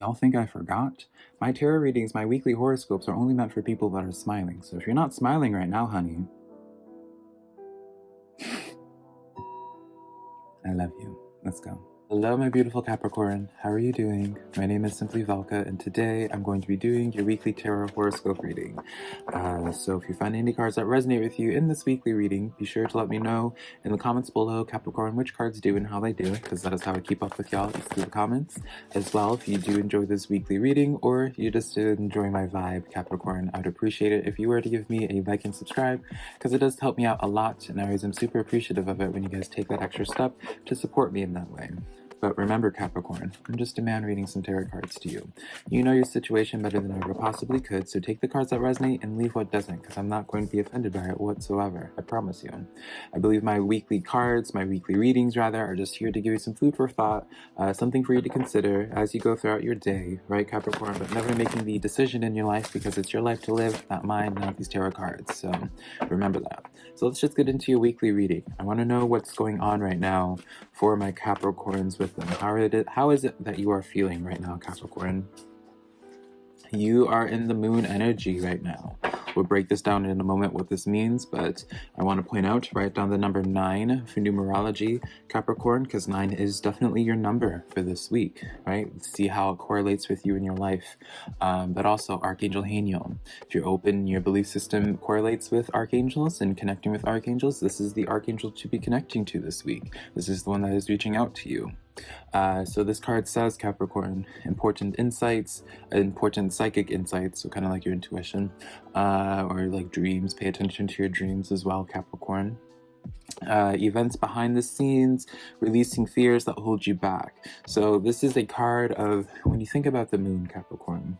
Y'all think I forgot? My tarot readings, my weekly horoscopes are only meant for people that are smiling. So if you're not smiling right now, honey, I love you. Let's go. Hello, my beautiful Capricorn. How are you doing? My name is Simply Velka, and today I'm going to be doing your weekly tarot horoscope reading. Uh, so if you find any cards that resonate with you in this weekly reading, be sure to let me know in the comments below, Capricorn, which cards do and how they do, because that is how I keep up with y'all, through the comments. As well, if you do enjoy this weekly reading, or you just enjoy my vibe, Capricorn, I'd appreciate it if you were to give me a like and subscribe, because it does help me out a lot, and I always am super appreciative of it when you guys take that extra step to support me in that way. But remember, Capricorn, I'm just a man reading some tarot cards to you. You know your situation better than I ever possibly could, so take the cards that resonate and leave what doesn't, because I'm not going to be offended by it whatsoever. I promise you. I believe my weekly cards, my weekly readings rather, are just here to give you some food for thought, uh, something for you to consider as you go throughout your day, right, Capricorn? But never making the decision in your life because it's your life to live, not mine, not these tarot cards. So remember that. So let's just get into your weekly reading. I want to know what's going on right now for my Capricorns with them. How, it, how is it that you are feeling right now, Capricorn? You are in the moon energy right now. We'll break this down in a moment what this means, but I want to point out, write down the number 9 for numerology, Capricorn, because 9 is definitely your number for this week, right? See how it correlates with you in your life. Um, but also Archangel Haniel. If you're open, your belief system correlates with archangels and connecting with archangels, this is the archangel to be connecting to this week. This is the one that is reaching out to you. Uh, so this card says Capricorn, important insights, important psychic insights, so kind of like your intuition, uh, or like dreams, pay attention to your dreams as well, Capricorn. Uh, events behind the scenes, releasing fears that hold you back. So this is a card of, when you think about the moon, Capricorn,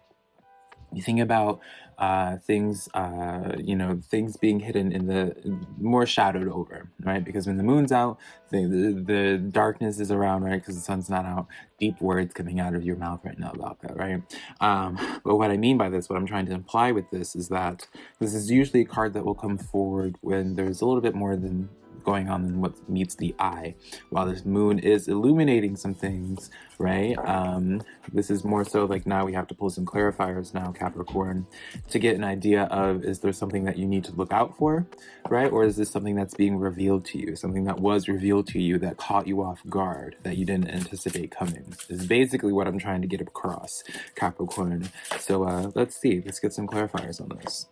you think about uh, things, uh, you know, things being hidden in the more shadowed over, right? Because when the moon's out, the, the, the darkness is around, right? Because the sun's not out. Deep words coming out of your mouth right now about that, right? Um, but what I mean by this, what I'm trying to imply with this is that this is usually a card that will come forward when there's a little bit more than going on than what meets the eye. While this moon is illuminating some things, right? Um, this is more so like now we have to pull some clarifiers now, Capricorn, to get an idea of is there something that you need to look out for, right? Or is this something that's being revealed to you, something that was revealed to you that caught you off guard, that you didn't anticipate coming? Is basically what I'm trying to get across, Capricorn. So uh, let's see, let's get some clarifiers on this.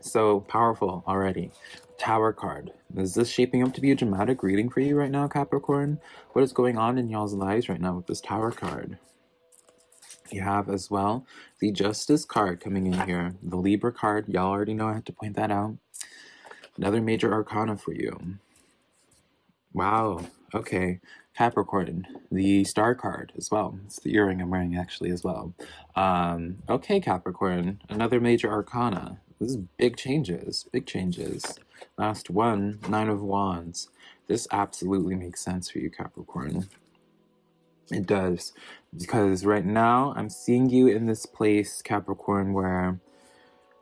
So powerful already. Tower card. Is this shaping up to be a dramatic reading for you right now, Capricorn? What is going on in y'all's lives right now with this Tower card? You have as well the Justice card coming in here. The Libra card, y'all already know I have to point that out. Another major arcana for you. Wow, okay. Capricorn, the star card as well. It's the earring I'm wearing actually as well. Um, okay, Capricorn, another major arcana. This is big changes, big changes. Last one, Nine of Wands. This absolutely makes sense for you, Capricorn. It does. Because right now, I'm seeing you in this place, Capricorn, where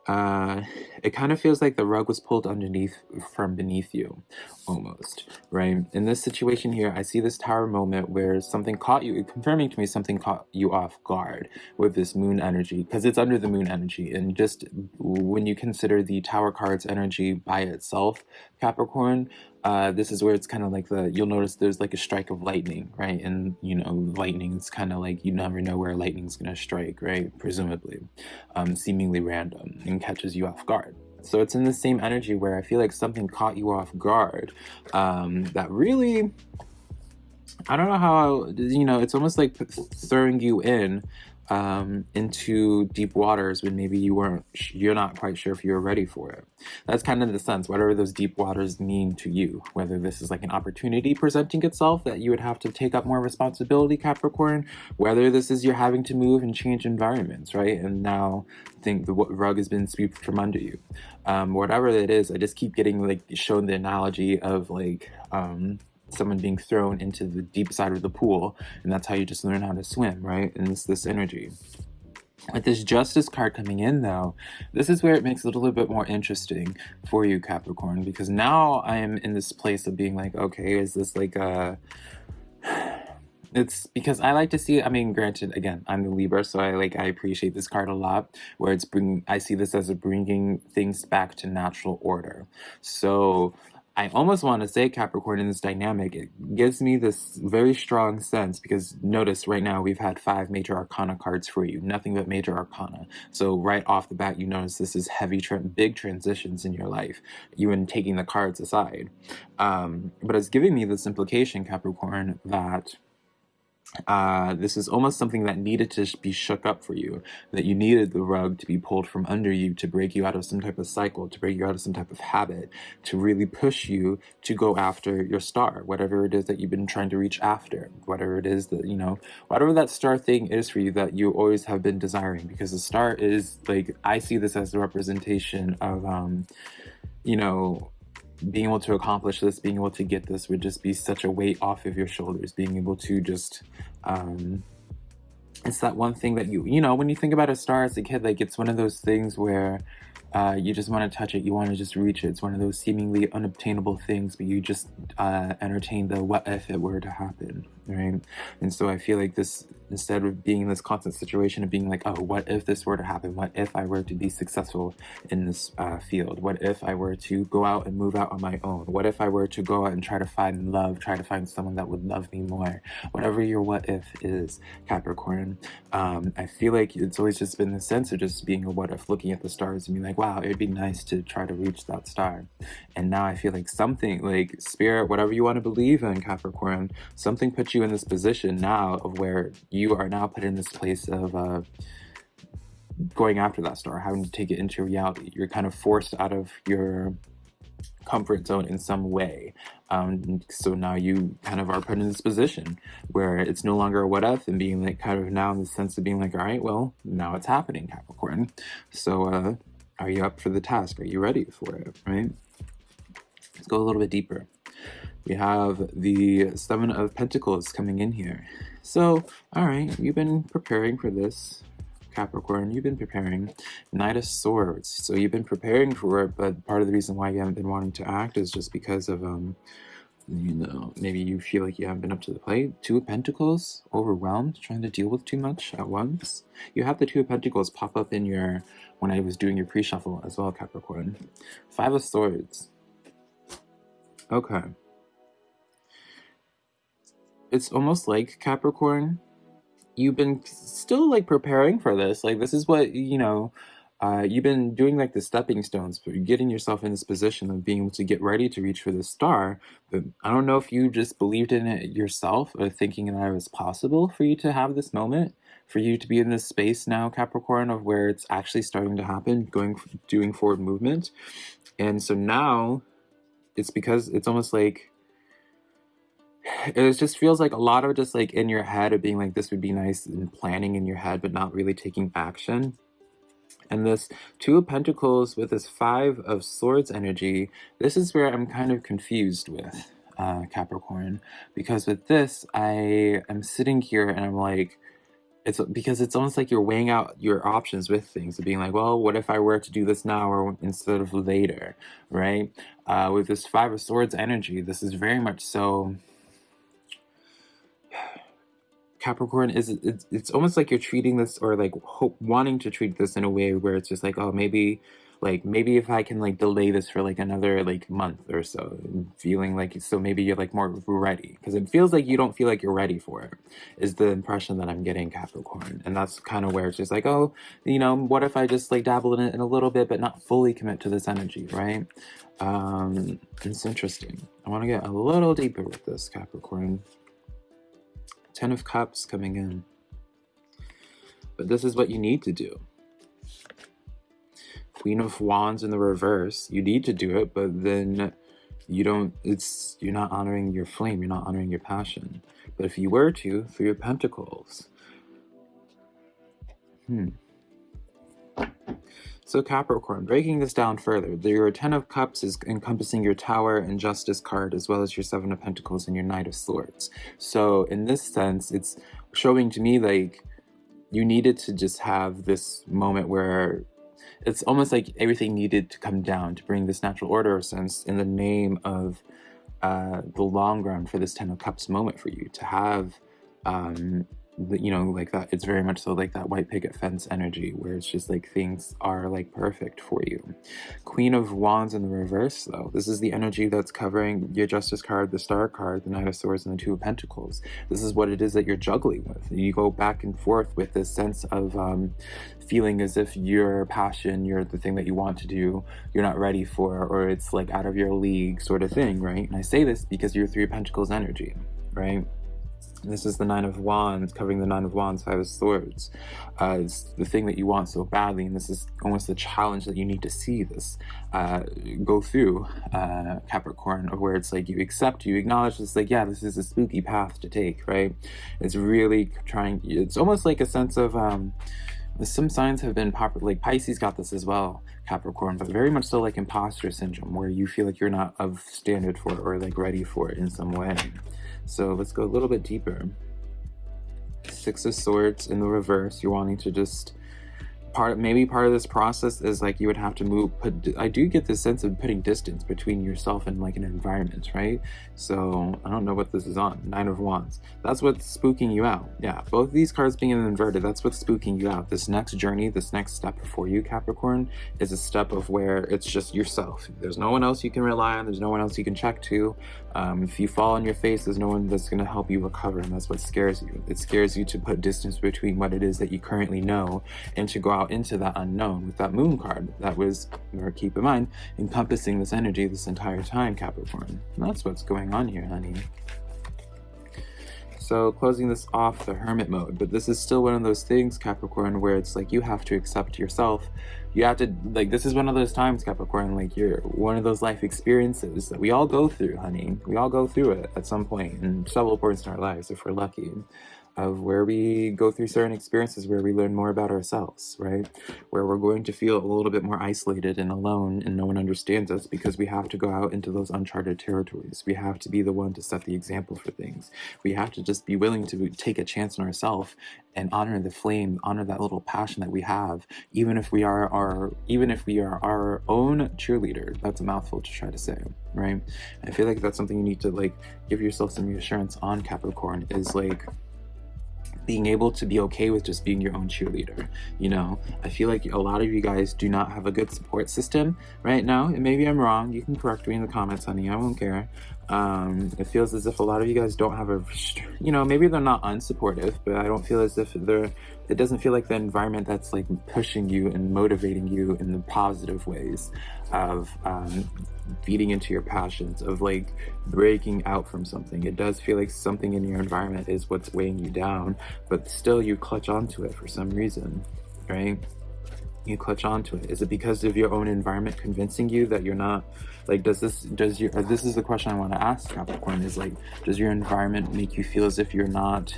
uh, it kind of feels like the rug was pulled underneath from beneath you, almost, right? In this situation here, I see this tower moment where something caught you, confirming to me something caught you off guard with this moon energy, because it's under the moon energy. And just when you consider the tower card's energy by itself, Capricorn, uh, this is where it's kind of like the, you'll notice there's like a strike of lightning, right? And, you know, lightning is kind of like, you never know where lightning's to strike, right? Presumably, um, seemingly random and catches you off guard. So it's in the same energy where I feel like something caught you off guard um, that really, I don't know how, you know, it's almost like throwing you in um, into deep waters when maybe you weren't, you're not quite sure if you're ready for it. That's kind of the sense, whatever those deep waters mean to you, whether this is like an opportunity presenting itself that you would have to take up more responsibility, Capricorn, whether this is you're having to move and change environments, right? And now I think the rug has been swept from under you. Um, whatever it is, I just keep getting like shown the analogy of like, um, someone being thrown into the deep side of the pool and that's how you just learn how to swim right and it's this energy with this justice card coming in though this is where it makes it a little bit more interesting for you capricorn because now i am in this place of being like okay is this like a it's because I like to see. I mean, granted, again, I'm the Libra, so I like I appreciate this card a lot. Where it's bring, I see this as a bringing things back to natural order. So I almost want to say Capricorn in this dynamic. It gives me this very strong sense because notice right now we've had five major arcana cards for you, nothing but major arcana. So right off the bat, you notice this is heavy, tra big transitions in your life, even taking the cards aside. Um, but it's giving me this implication, Capricorn, that uh, this is almost something that needed to be shook up for you, that you needed the rug to be pulled from under you to break you out of some type of cycle, to break you out of some type of habit, to really push you to go after your star, whatever it is that you've been trying to reach after, whatever it is that, you know, whatever that star thing is for you that you always have been desiring, because the star is like, I see this as a representation of, um, you know, being able to accomplish this, being able to get this would just be such a weight off of your shoulders, being able to just, um, it's that one thing that you, you know, when you think about a star as a kid, like it's one of those things where uh, you just want to touch it, you want to just reach it. It's one of those seemingly unobtainable things, but you just uh, entertain the what if it were to happen, right? And so I feel like this, instead of being in this constant situation of being like, oh, what if this were to happen? What if I were to be successful in this uh, field? What if I were to go out and move out on my own? What if I were to go out and try to find love, try to find someone that would love me more? Whatever your what if is, Capricorn, um, I feel like it's always just been the sense of just being a what if, looking at the stars and being like, wow, it'd be nice to try to reach that star. And now I feel like something, like spirit, whatever you want to believe in, Capricorn, something put you in this position now of where you are now put in this place of uh, going after that star, having to take it into reality. You're kind of forced out of your comfort zone in some way. Um, so now you kind of are put in this position where it's no longer a what if and being like kind of now in the sense of being like, all right, well, now it's happening, Capricorn. So uh, are you up for the task? Are you ready for it, right? Let's go a little bit deeper. We have the Seven of Pentacles coming in here. So, all right, you've been preparing for this, Capricorn. You've been preparing. Knight of Swords. So you've been preparing for it, but part of the reason why you haven't been wanting to act is just because of, um, you know, maybe you feel like you haven't been up to the plate. Two of Pentacles, overwhelmed, trying to deal with too much at once. You have the Two of Pentacles pop up in your, when I was doing your pre-shuffle as well, Capricorn. Five of Swords. Okay it's almost like Capricorn, you've been still like preparing for this. Like this is what, you know, uh, you've been doing like the stepping stones, but you're getting yourself in this position of being able to get ready to reach for the star. But I don't know if you just believed in it yourself or thinking that it was possible for you to have this moment, for you to be in this space now, Capricorn, of where it's actually starting to happen, going, doing forward movement. And so now it's because it's almost like it just feels like a lot of just like in your head of being like this would be nice and planning in your head but not really taking action. And this two of pentacles with this five of swords energy this is where i'm kind of confused with uh capricorn because with this i am sitting here and i'm like it's because it's almost like you're weighing out your options with things of being like well what if i were to do this now or instead of later right? Uh with this five of swords energy this is very much so Capricorn is it's, it's almost like you're treating this or like hope wanting to treat this in a way where it's just like oh maybe like maybe if I can like delay this for like another like month or so feeling like so maybe you're like more ready. Because it feels like you don't feel like you're ready for it is the impression that I'm getting Capricorn. And that's kind of where it's just like oh you know what if I just like dabble in it in a little bit but not fully commit to this energy right? Um it's interesting. I want to get a little deeper with this Capricorn Ten of Cups coming in. But this is what you need to do. Queen of Wands in the reverse. You need to do it, but then you don't, it's, you're not honoring your flame. You're not honoring your passion. But if you were to, for your Pentacles. Hmm. So Capricorn, breaking this down further, your Ten of Cups is encompassing your Tower and Justice card, as well as your Seven of Pentacles and your Knight of Swords. So in this sense, it's showing to me like you needed to just have this moment where it's almost like everything needed to come down to bring this natural order sense in the name of uh, the long run for this Ten of Cups moment for you to have um, you know, like that, it's very much so like that white picket fence energy where it's just like things are like perfect for you. Queen of Wands in the reverse, though, this is the energy that's covering your Justice card, the Star card, the Knight of Swords, and the Two of Pentacles. This is what it is that you're juggling with. You go back and forth with this sense of um, feeling as if your passion, you're the thing that you want to do, you're not ready for, or it's like out of your league sort of thing, right? And I say this because you're Three of Pentacles energy, right? This is the Nine of Wands, covering the Nine of Wands, Five of Swords. Uh, it's the thing that you want so badly, and this is almost the challenge that you need to see this uh, go through, uh, Capricorn, where it's like you accept, you acknowledge this, like, yeah, this is a spooky path to take, right? It's really trying, it's almost like a sense of, um, some signs have been popular, like Pisces got this as well, Capricorn, but very much so like imposter syndrome, where you feel like you're not of standard for it or like ready for it in some way. So let's go a little bit deeper. Six of Swords in the reverse. You're wanting to just part maybe part of this process is like you would have to move put i do get this sense of putting distance between yourself and like an environment right? So i don't know what this is on. Nine of wands. That's what's spooking you out. Yeah both these cards being inverted that's what's spooking you out. This next journey this next step before you capricorn is a step of where it's just yourself. There's no one else you can rely on. There's no one else you can check to. Um, if you fall on your face there's no one that's going to help you recover and that's what scares you. It scares you to put distance between what it is that you currently know and to go out into that unknown with that moon card that was, or keep in mind, encompassing this energy this entire time, Capricorn. And that's what's going on here, honey. So closing this off the hermit mode, but this is still one of those things, Capricorn, where it's like you have to accept yourself. You have to, like, this is one of those times, Capricorn, like you're one of those life experiences that we all go through, honey. We all go through it at some point in several points in our lives if we're lucky of where we go through certain experiences where we learn more about ourselves, right? Where we're going to feel a little bit more isolated and alone and no one understands us because we have to go out into those uncharted territories. We have to be the one to set the example for things. We have to just be willing to take a chance on ourselves and honor the flame, honor that little passion that we have, even if we are our even if we are our own cheerleader. That's a mouthful to try to say, right? I feel like that's something you need to like give yourself some reassurance on Capricorn is like being able to be okay with just being your own cheerleader. You know, I feel like a lot of you guys do not have a good support system right now. And maybe I'm wrong. You can correct me in the comments, honey. I won't care. Um, it feels as if a lot of you guys don't have a, you know, maybe they're not unsupportive, but I don't feel as if they're, it doesn't feel like the environment that's like pushing you and motivating you in the positive ways of um, feeding into your passions, of like breaking out from something. It does feel like something in your environment is what's weighing you down, but still you clutch onto it for some reason, right? you clutch onto it? Is it because of your own environment convincing you that you're not like does this does your this is the question I want to ask Capricorn is like does your environment make you feel as if you're not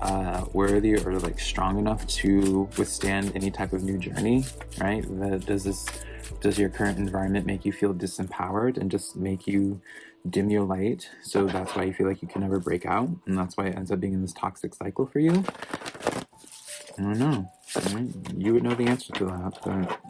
uh, worthy or like strong enough to withstand any type of new journey, right? Does this does your current environment make you feel disempowered and just make you dim your light so that's why you feel like you can never break out and that's why it ends up being in this toxic cycle for you I don't know. You would know the answer to that, but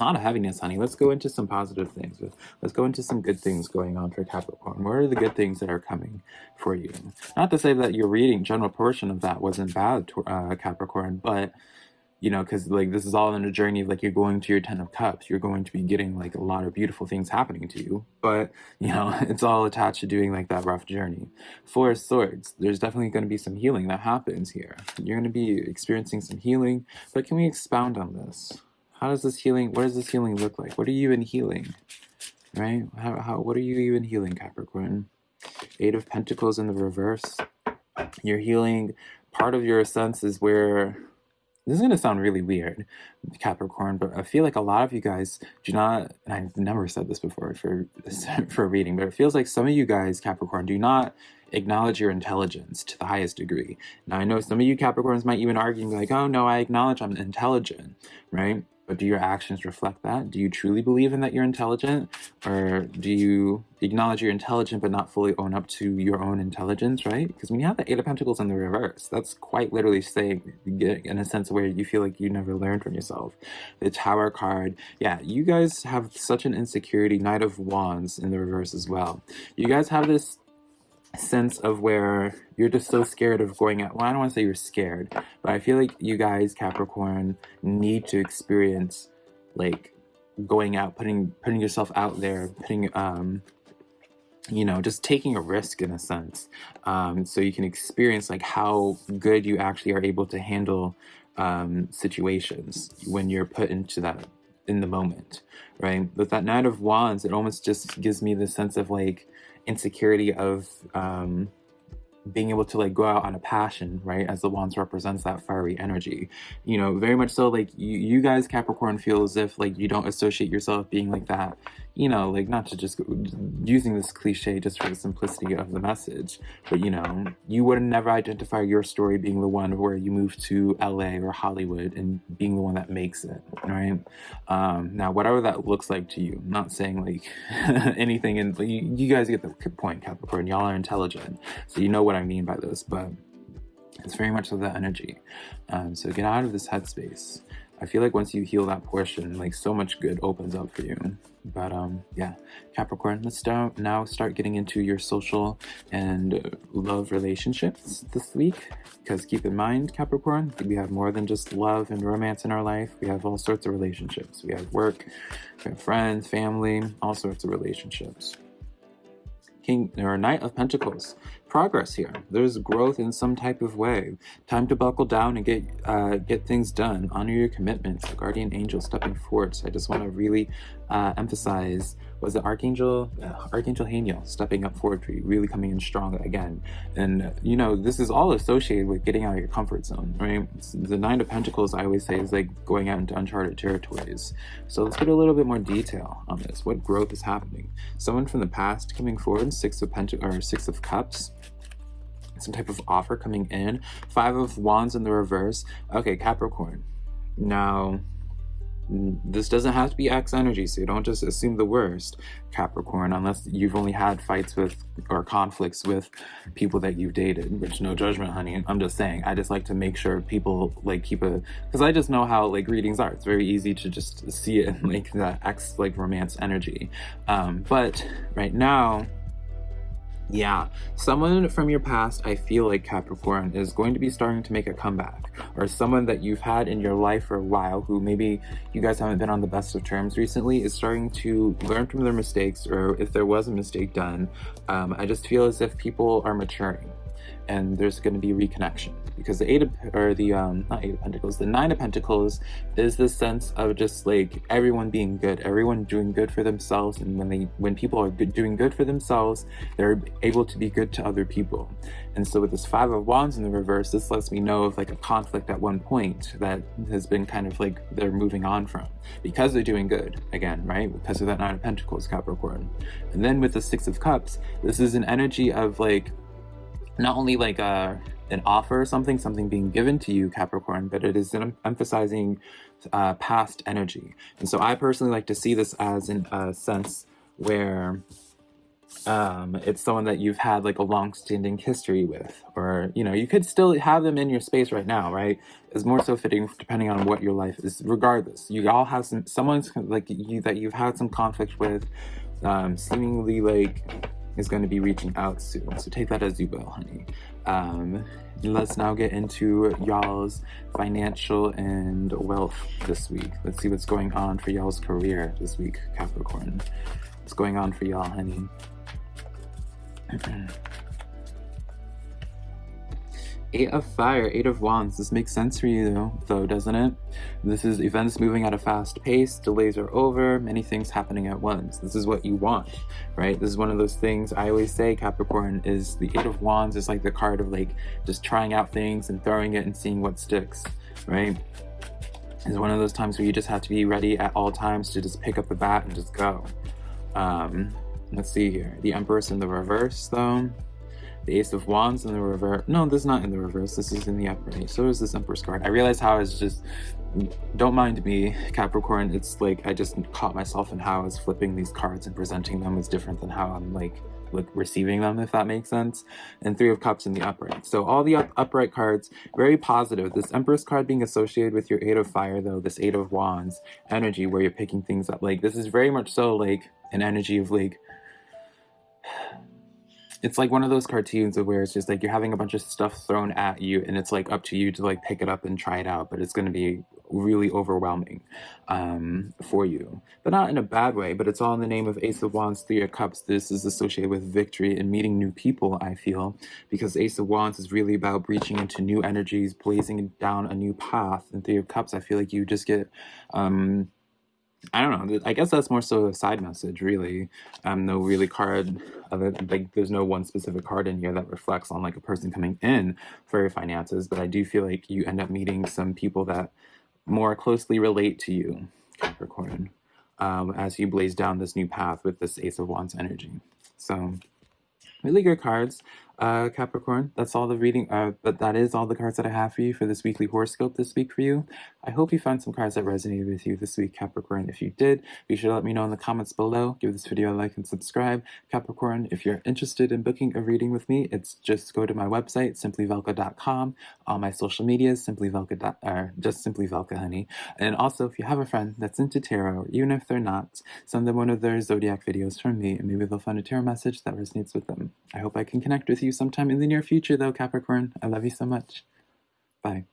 lot of heaviness, honey. Let's go into some positive things. Let's go into some good things going on for Capricorn. What are the good things that are coming for you? Not to say that your reading, general portion of that wasn't bad, uh, Capricorn, but you know, because like this is all in a journey of like you're going to your Ten of Cups, you're going to be getting like a lot of beautiful things happening to you, but you know, it's all attached to doing like that rough journey. Four of Swords, there's definitely going to be some healing that happens here. You're going to be experiencing some healing, but can we expound on this? How does this healing, what does this healing look like? What are you even healing? Right? How, how, what are you even healing, Capricorn? Eight of Pentacles in the reverse. You're healing part of your senses where this is going to sound really weird, Capricorn, but I feel like a lot of you guys do not, and I've never said this before for, for reading, but it feels like some of you guys, Capricorn, do not acknowledge your intelligence to the highest degree. Now, I know some of you Capricorns might even argue and be like, oh no, I acknowledge I'm intelligent, right? But do your actions reflect that? Do you truly believe in that you're intelligent? Or do you acknowledge you're intelligent but not fully own up to your own intelligence, right? Because when you have the Eight of Pentacles in the reverse, that's quite literally saying, in a sense where you feel like you never learned from yourself. The Tower card, yeah, you guys have such an insecurity. Knight of Wands in the reverse as well. You guys have this sense of where you're just so scared of going out. Well, I don't want to say you're scared, but I feel like you guys, Capricorn, need to experience like going out, putting putting yourself out there, putting um you know, just taking a risk in a sense. Um, so you can experience like how good you actually are able to handle um, situations when you're put into that in the moment, right? With that Knight of Wands, it almost just gives me the sense of like insecurity of um, being able to like go out on a passion, right? As the wands represents that fiery energy, you know, very much so like you, you guys Capricorn feel as if like you don't associate yourself being like that you know, like not to just using this cliche just for the simplicity of the message, but you know, you would never identify your story being the one where you move to LA or Hollywood and being the one that makes it, right? Um, now, whatever that looks like to you, I'm not saying like anything, and you, you guys get the point, Capricorn. Y'all are intelligent, so you know what I mean by this, but it's very much of that energy. Um, so get out of this headspace. I feel like once you heal that portion, like so much good opens up for you. But um, yeah, Capricorn, let's start now start getting into your social and love relationships this week. Because keep in mind, Capricorn, we have more than just love and romance in our life. We have all sorts of relationships. We have work, we have friends, family, all sorts of relationships. King or Knight of Pentacles progress here. There's growth in some type of way. Time to buckle down and get uh, get things done. Honor your commitments. The guardian angel stepping forward. So I just want to really uh, emphasize was the Archangel uh, Archangel Haniel stepping up forward really coming in strong again. And you know this is all associated with getting out of your comfort zone, right? The Nine of Pentacles I always say is like going out into uncharted territories. So let's get a little bit more detail on this. What growth is happening? Someone from the past coming forward. Six of Pentacles or Six of Cups some type of offer coming in. Five of Wands in the reverse. Okay, Capricorn. Now, this doesn't have to be X energy, so don't just assume the worst, Capricorn, unless you've only had fights with or conflicts with people that you've dated, which no judgment, honey. I'm just saying, I just like to make sure people like keep a, because I just know how like readings are. It's very easy to just see it in like that X like romance energy. Um, but right now, yeah, someone from your past, I feel like Capricorn, is going to be starting to make a comeback. Or someone that you've had in your life for a while who maybe you guys haven't been on the best of terms recently is starting to learn from their mistakes or if there was a mistake done. Um, I just feel as if people are maturing and there's going to be reconnection because the eight of or the um not eight of pentacles the nine of pentacles is this sense of just like everyone being good everyone doing good for themselves and when they when people are good, doing good for themselves they're able to be good to other people. And so with this five of wands in the reverse this lets me know of like a conflict at one point that has been kind of like they're moving on from because they're doing good again right? Because of that nine of pentacles capricorn. And then with the six of cups this is an energy of like not only like a uh, an offer or something, something being given to you, Capricorn, but it is emphasizing uh, past energy. And so I personally like to see this as in a sense where um, it's someone that you've had like a long-standing history with, or you know, you could still have them in your space right now, right? Is more so fitting depending on what your life is. Regardless, you all have some someone's like you that you've had some conflict with, um, seemingly like is going to be reaching out soon. So take that as you will, honey. Um, let's now get into y'all's financial and wealth this week. Let's see what's going on for y'all's career this week, Capricorn. What's going on for y'all, honey? Eight of Fire, Eight of Wands. This makes sense for you though, doesn't it? This is events moving at a fast pace, delays are over, many things happening at once. This is what you want, right? This is one of those things I always say, Capricorn, is the Eight of Wands is like the card of like just trying out things and throwing it and seeing what sticks, right? It's one of those times where you just have to be ready at all times to just pick up the bat and just go. Um, let's see here. The Empress in the reverse though the Ace of Wands in the reverse. No, this is not in the reverse. This is in the upright. So is this Empress card. I realize how it's just... Don't mind me, Capricorn. It's like I just caught myself in how I was flipping these cards and presenting them is different than how I'm like like receiving them, if that makes sense. And Three of Cups in the upright. So all the up upright cards, very positive. This Empress card being associated with your Eight of Fire, though, this Eight of Wands energy where you're picking things up. Like, this is very much so like an energy of like it's like one of those cartoons of where it's just like you're having a bunch of stuff thrown at you and it's like up to you to like pick it up and try it out but it's going to be really overwhelming um, for you. But not in a bad way but it's all in the name of ace of wands three of cups. This is associated with victory and meeting new people i feel because ace of wands is really about breaching into new energies blazing down a new path. And three of cups i feel like you just get um, I don't know. I guess that's more so a side message, really. Um, no really card of it. Like, there's no one specific card in here that reflects on like a person coming in for your finances. But I do feel like you end up meeting some people that more closely relate to you, Capricorn, um, as you blaze down this new path with this Ace of Wands energy. So, really good cards uh, Capricorn. That's all the reading, uh, but that is all the cards that I have for you for this weekly horoscope this week for you. I hope you found some cards that resonated with you this week, Capricorn. If you did, be sure to let me know in the comments below. Give this video a like and subscribe. Capricorn, if you're interested in booking a reading with me, it's just go to my website, simplyvelka.com. All my social medias, simplyvelka, or just simply Velka, honey. And also, if you have a friend that's into tarot, even if they're not, send them one of their zodiac videos from me, and maybe they'll find a tarot message that resonates with them. I hope I can connect you sometime in the near future, though, Capricorn. I love you so much. Bye.